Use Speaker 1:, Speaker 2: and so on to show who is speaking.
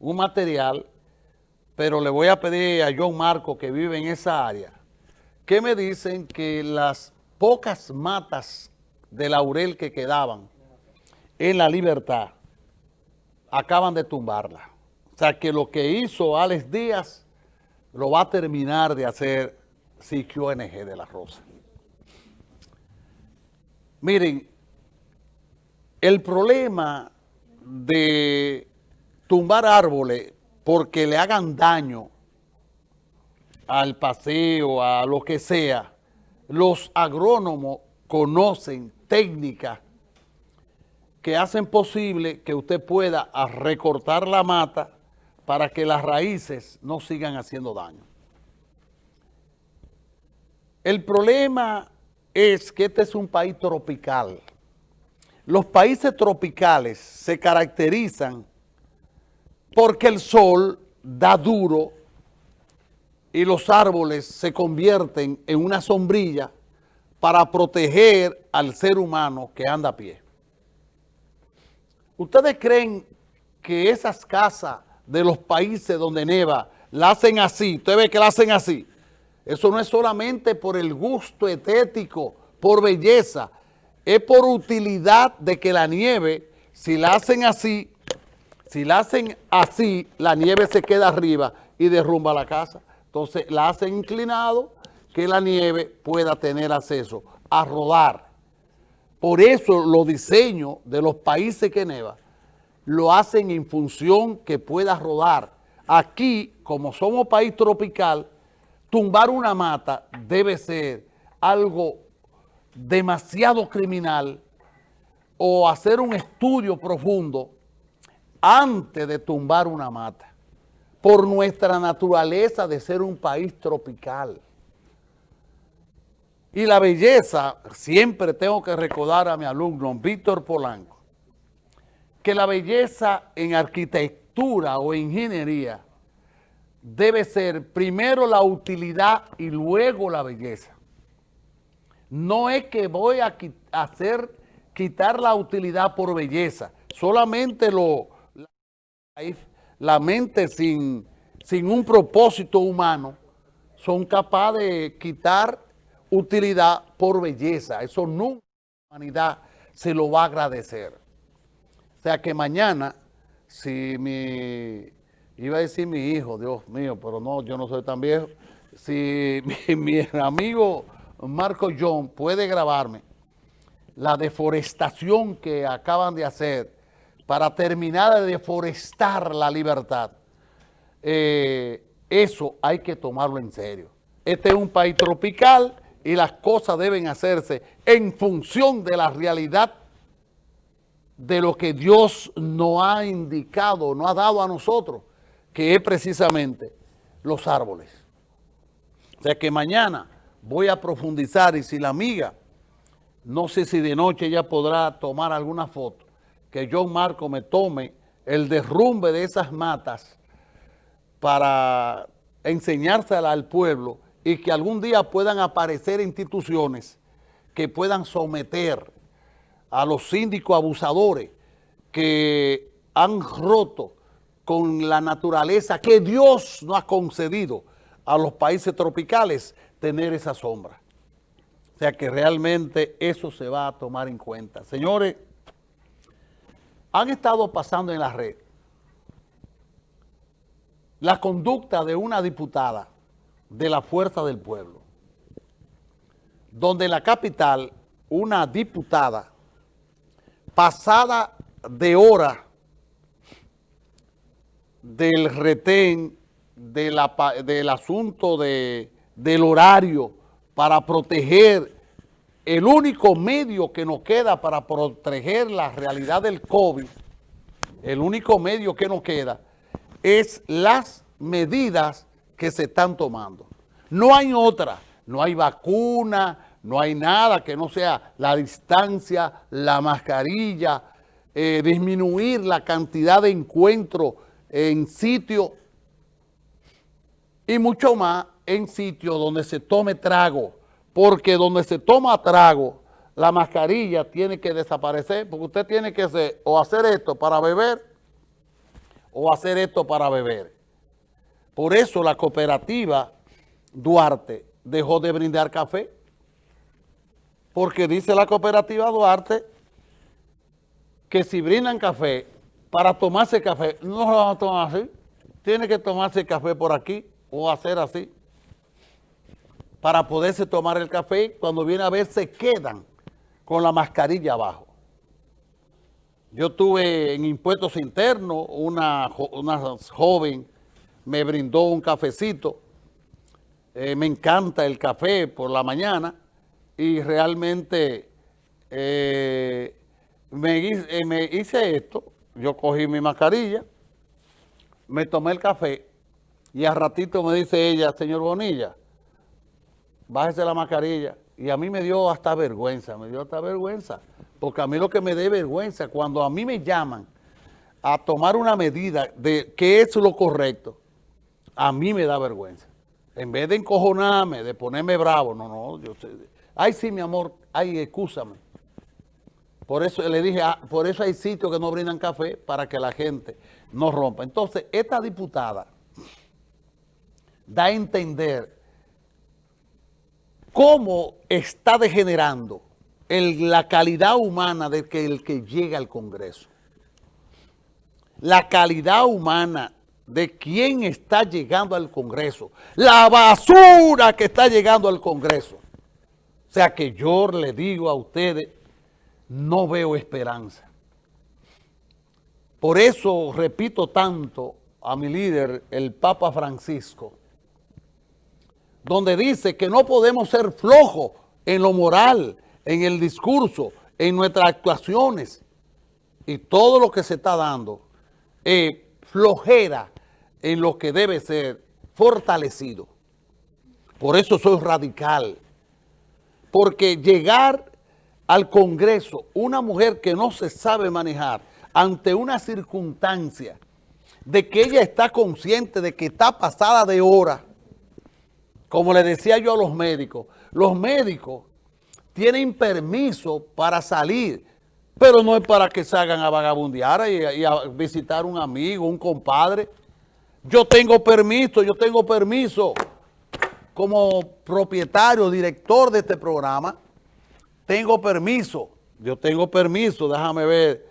Speaker 1: un material, pero le voy a pedir a John Marco que vive en esa área, que me dicen que las pocas matas de laurel que quedaban en la libertad, acaban de tumbarla. O sea que lo que hizo Alex Díaz lo va a terminar de hacer CQNG de la Rosa. Miren, el problema de tumbar árboles porque le hagan daño al paseo, a lo que sea, los agrónomos conocen técnicas que hacen posible que usted pueda recortar la mata para que las raíces no sigan haciendo daño. El problema es que este es un país tropical. Los países tropicales se caracterizan porque el sol da duro y los árboles se convierten en una sombrilla para proteger al ser humano que anda a pie. ¿Ustedes creen que esas casas de los países donde neva la hacen así? ¿Usted ve que la hacen así? Eso no es solamente por el gusto estético, por belleza, es por utilidad de que la nieve, si la hacen así, si la hacen así, la nieve se queda arriba y derrumba la casa. Entonces la hacen inclinado que la nieve pueda tener acceso a rodar. Por eso los diseños de los países que neva lo hacen en función que pueda rodar. Aquí, como somos país tropical, tumbar una mata debe ser algo demasiado criminal o hacer un estudio profundo antes de tumbar una mata, por nuestra naturaleza de ser un país tropical. Y la belleza, siempre tengo que recordar a mi alumno, Víctor Polanco, que la belleza en arquitectura o ingeniería debe ser primero la utilidad y luego la belleza. No es que voy a hacer, quitar la utilidad por belleza, solamente lo, la, mente sin, sin un propósito humano son capaces de quitar utilidad por belleza. Eso nunca la humanidad se lo va a agradecer. O sea que mañana, si mi, iba a decir mi hijo, Dios mío, pero no, yo no soy tan viejo, si mi, mi amigo Marco John puede grabarme la deforestación que acaban de hacer para terminar de deforestar la libertad, eh, eso hay que tomarlo en serio. Este es un país tropical y las cosas deben hacerse en función de la realidad de lo que Dios nos ha indicado, nos ha dado a nosotros, que es precisamente los árboles. O sea que mañana voy a profundizar y si la amiga, no sé si de noche ella podrá tomar alguna foto, que John Marco me tome el derrumbe de esas matas para enseñársela al pueblo y que algún día puedan aparecer instituciones que puedan someter a los síndicos abusadores que han roto con la naturaleza que Dios nos ha concedido a los países tropicales tener esa sombra. O sea que realmente eso se va a tomar en cuenta. Señores, han estado pasando en la red. La conducta de una diputada de la Fuerza del Pueblo, donde en la capital una diputada pasada de hora del retén, del asunto de, del horario para proteger el único medio que nos queda para proteger la realidad del COVID, el único medio que nos queda, es las medidas que se están tomando. No hay otra, no hay vacuna, no hay nada que no sea la distancia, la mascarilla, eh, disminuir la cantidad de encuentros en sitio y mucho más en sitio donde se tome trago porque donde se toma trago, la mascarilla tiene que desaparecer, porque usted tiene que hacer, o hacer esto para beber, o hacer esto para beber. Por eso la cooperativa Duarte dejó de brindar café, porque dice la cooperativa Duarte que si brindan café, para tomarse café, no lo van a tomar así, tiene que tomarse café por aquí o hacer así, para poderse tomar el café, cuando viene a ver se quedan con la mascarilla abajo. Yo tuve en impuestos internos, una, una joven me brindó un cafecito, eh, me encanta el café por la mañana y realmente eh, me, eh, me hice esto, yo cogí mi mascarilla, me tomé el café y a ratito me dice ella, señor Bonilla, bájese la mascarilla. Y a mí me dio hasta vergüenza, me dio hasta vergüenza. Porque a mí lo que me dé vergüenza, cuando a mí me llaman a tomar una medida de qué es lo correcto, a mí me da vergüenza. En vez de encojonarme, de ponerme bravo, no, no, yo sé. Ay, sí, mi amor, ay, excúsame. Por eso le dije, ah, por eso hay sitios que no brindan café para que la gente no rompa. Entonces, esta diputada da a entender cómo está degenerando la calidad humana de que el que llega al Congreso. La calidad humana de quién está llegando al Congreso. La basura que está llegando al Congreso. O sea que yo le digo a ustedes, no veo esperanza. Por eso repito tanto a mi líder, el Papa Francisco, donde dice que no podemos ser flojos en lo moral, en el discurso, en nuestras actuaciones y todo lo que se está dando, flojera en lo que debe ser fortalecido. Por eso soy radical, porque llegar al Congreso una mujer que no se sabe manejar ante una circunstancia de que ella está consciente de que está pasada de hora, como le decía yo a los médicos, los médicos tienen permiso para salir, pero no es para que salgan a vagabundear y, a visitar un amigo, un compadre. Yo tengo permiso, yo tengo permiso como propietario, director de este programa, tengo permiso, yo tengo permiso, déjame ver